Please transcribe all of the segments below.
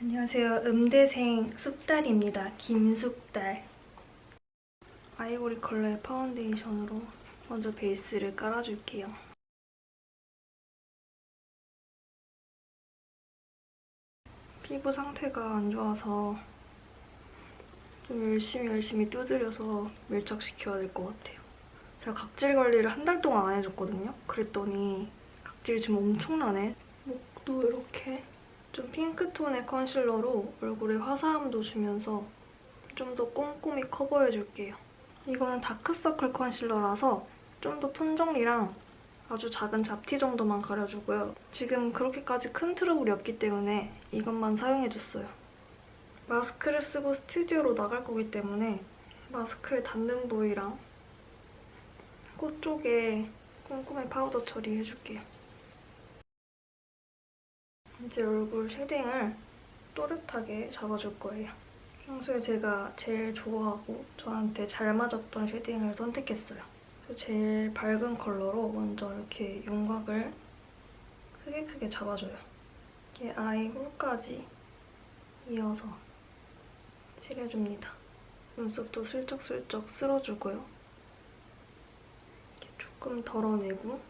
안녕하세요. 음대생 숙달입니다. 김숙달. 아이보리 컬러의 파운데이션으로 먼저 베이스를 깔아줄게요. 피부 상태가 안 좋아서 좀 열심히 열심히 두드려서 밀착시켜야 될 것 같아요. 제가 각질 관리를 한 달 동안 안 해줬거든요. 그랬더니 각질이 지금 엄청나네. 목도 이렇게 좀 핑크톤의 컨실러로 얼굴에 화사함도 주면서 좀 더 꼼꼼히 커버해줄게요. 이거는 다크서클 컨실러라서 좀 더 톤 정리랑 아주 작은 잡티 정도만 가려주고요. 지금 그렇게까지 큰 트러블이 없기 때문에 이것만 사용해줬어요. 마스크를 쓰고 스튜디오로 나갈 거기 때문에 마스크에 닿는 부위랑 코 쪽에 꼼꼼히 파우더 처리해줄게요. 이제 얼굴 shading을 또렷하게 잡아줄 거예요. 평소에 제가 제일 좋아하고 저한테 잘 맞았던 shading을 선택했어요. 제일 밝은 컬러로 먼저 이렇게 윤곽을 크게 크게 잡아줘요. 이렇게 eye hole까지 이어서 칠해줍니다. 눈썹도 슬쩍슬쩍 쓸어주고요. 조금 덜어내고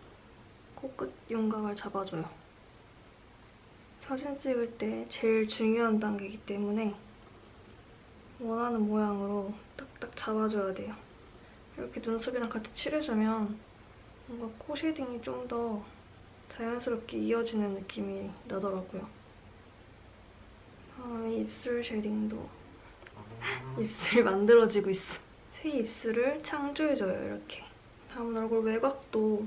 코끝 윤곽을 잡아줘요. 사진 찍을 때 제일 중요한 단계이기 때문에 원하는 모양으로 딱딱 잡아줘야 돼요. 이렇게 눈썹이랑 같이 칠해주면 뭔가 코 shading이 좀 더 자연스럽게 이어지는 느낌이 나더라고요. 다음에 입술 쉐딩도 입술 만들어지고 있어. 새 입술을 창조해줘요, 이렇게. 다음 얼굴 외곽도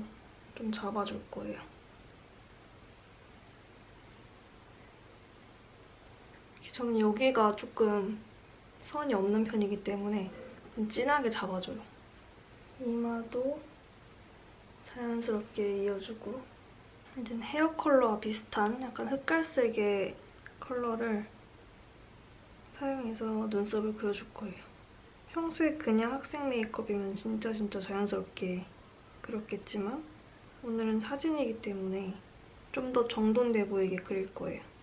좀 잡아줄 거예요. 저는 여기가 조금 선이 없는 편이기 때문에 좀 진하게 잡아줘요. 이마도 자연스럽게 이어주고 이제 헤어 컬러와 비슷한 약간 흑갈색의 컬러를 사용해서 눈썹을 그려줄 거예요. 평소에 그냥 학생 메이크업이면 진짜 진짜 자연스럽게 그렸겠지만 오늘은 사진이기 때문에 좀 더 정돈돼 보이게 그릴 거예요.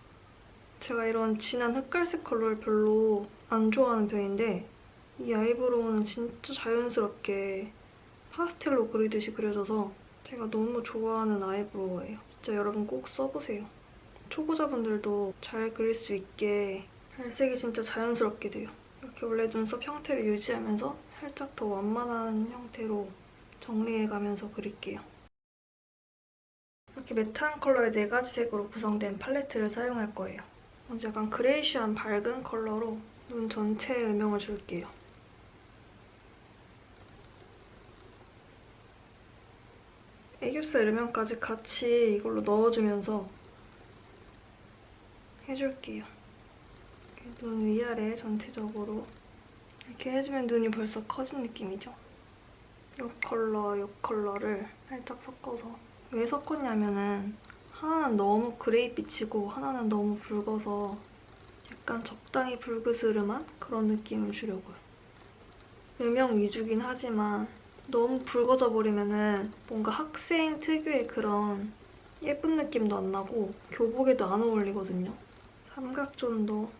제가 이런 진한 흑갈색 컬러를 별로 안 좋아하는 편인데 이 eyebrow는 진짜 자연스럽게 파스텔로 그리듯이 그려져서 제가 너무 좋아하는 아이브로우예요. 진짜 여러분 꼭 써보세요. 초보자분들도 잘 그릴 수 있게 발색이 진짜 자연스럽게 돼요. 이렇게 원래 눈썹 형태를 유지하면서 살짝 더 완만한 형태로 정리해가면서 그릴게요. 이렇게 매트한 컬러의 네 가지 색으로 구성된 팔레트를 사용할 거예요. 약간 그레이쉬한 밝은 컬러로 눈 전체에 음영을 줄게요. 애교살 음영까지 같이 이걸로 넣어주면서 해줄게요. 눈 위아래 전체적으로 이렇게 해주면 눈이 벌써 커진 느낌이죠? 이 컬러, 이 컬러를 살짝 섞어서 왜 섞었냐면은 하나는 너무 그레이빛이고 하나는 너무 붉어서 약간 적당히 붉으스름한 그런 느낌을 주려고요. 음영 위주긴 하지만 너무 붉어져 버리면 뭔가 학생 특유의 그런 예쁜 느낌도 안 나고 교복에도 안 어울리거든요. 삼각존도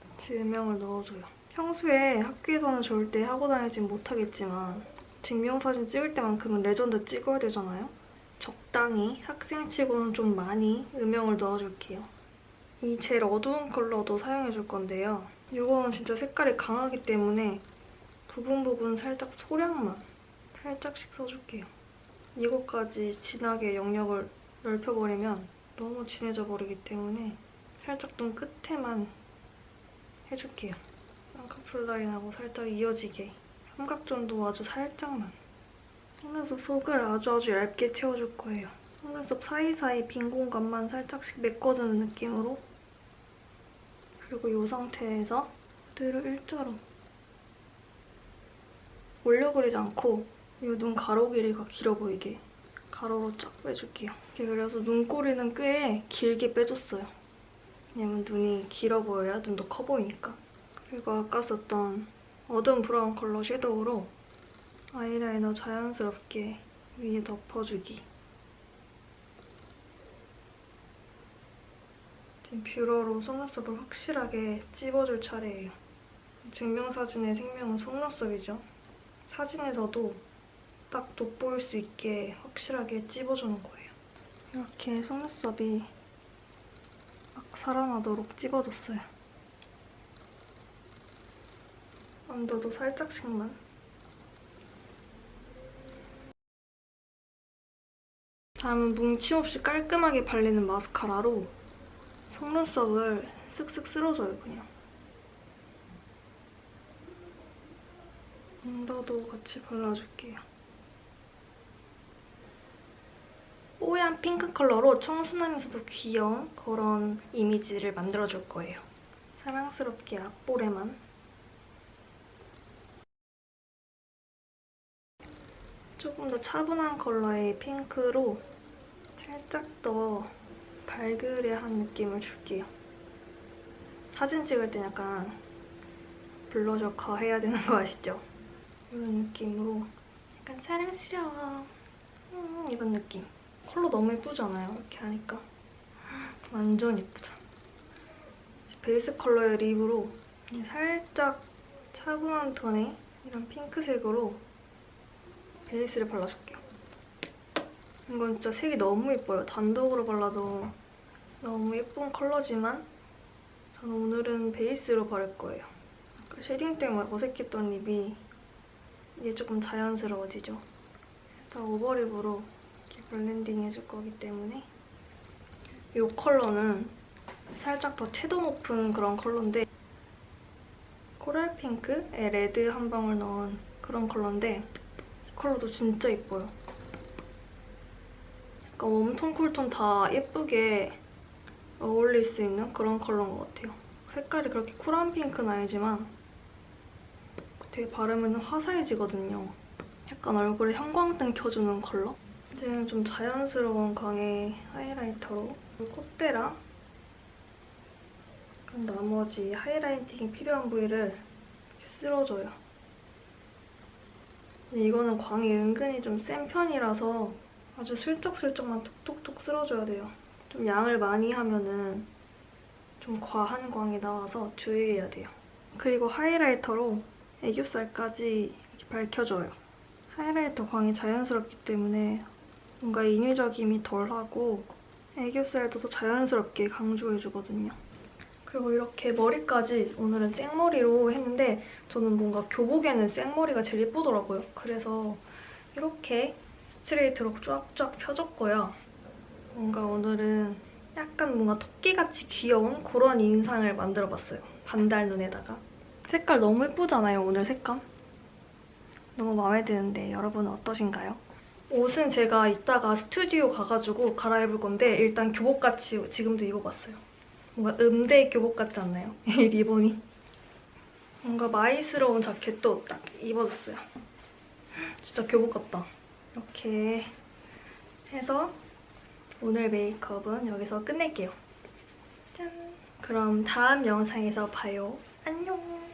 같이 음영을 넣어줘요. 평소에 학교에서는 절대 하고 다니진 못하겠지만 증명사진 찍을 때만큼은 레전드 찍어야 되잖아요? 적당히 학생치고는 좀 많이 음영을 넣어줄게요. 이 제일 어두운 컬러도 사용해줄 건데요. 이거는 진짜 색깔이 강하기 때문에 부분 부분 살짝 소량만 살짝씩 써줄게요. 이거까지 진하게 영역을 넓혀버리면 너무 진해져 버리기 때문에 살짝 눈 끝에만 해줄게요. 쌍꺼풀 라인하고 살짝 이어지게 삼각존도 아주 살짝만 속눈썹 속을 아주 아주 얇게 채워줄 거예요. 속눈썹 사이사이 빈 공간만 살짝씩 메꿔주는 느낌으로 그리고 이 상태에서 그대로 일자로 올려 그리지 않고 이 눈 가로 길이가 길어 보이게 가로로 쫙 빼줄게요. 이렇게 그래서 눈꼬리는 꽤 길게 빼줬어요. 왜냐면 눈이 길어 보여야 눈도 커 보이니까. 그리고 아까 썼던 어두운 브라운 컬러 섀도우로 아이라이너 자연스럽게 위에 덮어주기. 지금 뷰러로 속눈썹을 확실하게 찝어줄 차례예요. 증명사진의 생명은 속눈썹이죠. 사진에서도 딱 돋보일 수 있게 확실하게 찝어주는 거예요. 이렇게 속눈썹이 막 살아나도록 찝어줬어요. 언더도 살짝씩만. 다음은 뭉침 없이 깔끔하게 발리는 마스카라로 속눈썹을 쓱쓱 쓸어줘요, 그냥. 언더도 같이 발라줄게요. 뽀얀 핑크 컬러로 청순하면서도 귀여운 그런 이미지를 만들어줄 거예요. 사랑스럽게 앞볼에만. 조금 더 차분한 컬러의 핑크로 살짝 더 발그레한 느낌을 줄게요. 사진 찍을 땐 약간 블러셔 가해야 되는 거 아시죠? 이런 느낌으로 약간 사랑스러워 음, 이런 느낌. 컬러 너무 예쁘잖아요, 이렇게 하니까. 완전 예쁘다. 베이스 컬러의 립으로 살짝 차분한 톤의 이런 핑크색으로 베이스를 발라줄게요. 이건 진짜 색이 너무 예뻐요. 단독으로 발라도 너무 예쁜 컬러지만 저는 오늘은 베이스로 바를 거예요. 아까 쉐딩 때문에 어색했던 립이 이제 조금 자연스러워지죠. 살짝 오버립으로 이렇게 블렌딩 해줄 거기 때문에 이 컬러는 살짝 더 채도 높은 그런 컬러인데 코랄 핑크에 레드 한 방울 넣은 그런 컬러인데 이 컬러도 진짜 예뻐요. 약간 웜톤, 쿨톤 다 예쁘게 어울릴 수 있는 그런 컬러인 것 같아요. 색깔이 그렇게 쿨한 핑크는 아니지만 되게 바르면 화사해지거든요. 약간 얼굴에 형광등 켜주는 컬러? 이제는 좀 자연스러운 광의 하이라이터로 콧대랑 나머지 하이라이팅이 필요한 부위를 쓸어줘요. 근데 이거는 광이 은근히 좀 센 편이라서 아주 슬쩍슬쩍만 톡톡톡 쓸어줘야 돼요. 좀 양을 많이 하면은 좀 과한 광이 나와서 주의해야 돼요. 그리고 하이라이터로 애교살까지 밝혀줘요. 하이라이터 광이 자연스럽기 때문에 뭔가 인위적임이 덜하고 애교살도 더 자연스럽게 강조해주거든요. 그리고 이렇게 머리까지 오늘은 생머리로 했는데 저는 뭔가 교복에는 생머리가 제일 예쁘더라고요. 그래서 이렇게 스트레이트로 쫙쫙 펴줬고요. 뭔가 오늘은 약간 뭔가 토끼같이 귀여운 그런 인상을 만들어봤어요. 반달 눈에다가. 색깔 너무 예쁘잖아요, 오늘 색감? 너무 마음에 드는데 여러분은 어떠신가요? 옷은 제가 이따가 스튜디오 가가지고 갈아입을 건데 일단 교복같이 지금도 입어봤어요. 뭔가 음대 교복 같지 않나요? 이 리본이. 뭔가 마이스러운 자켓도 딱 입어줬어요. 진짜 교복 같다. 이렇게 해서 오늘 메이크업은 여기서 끝낼게요. 짠! 그럼 다음 영상에서 봐요. 안녕!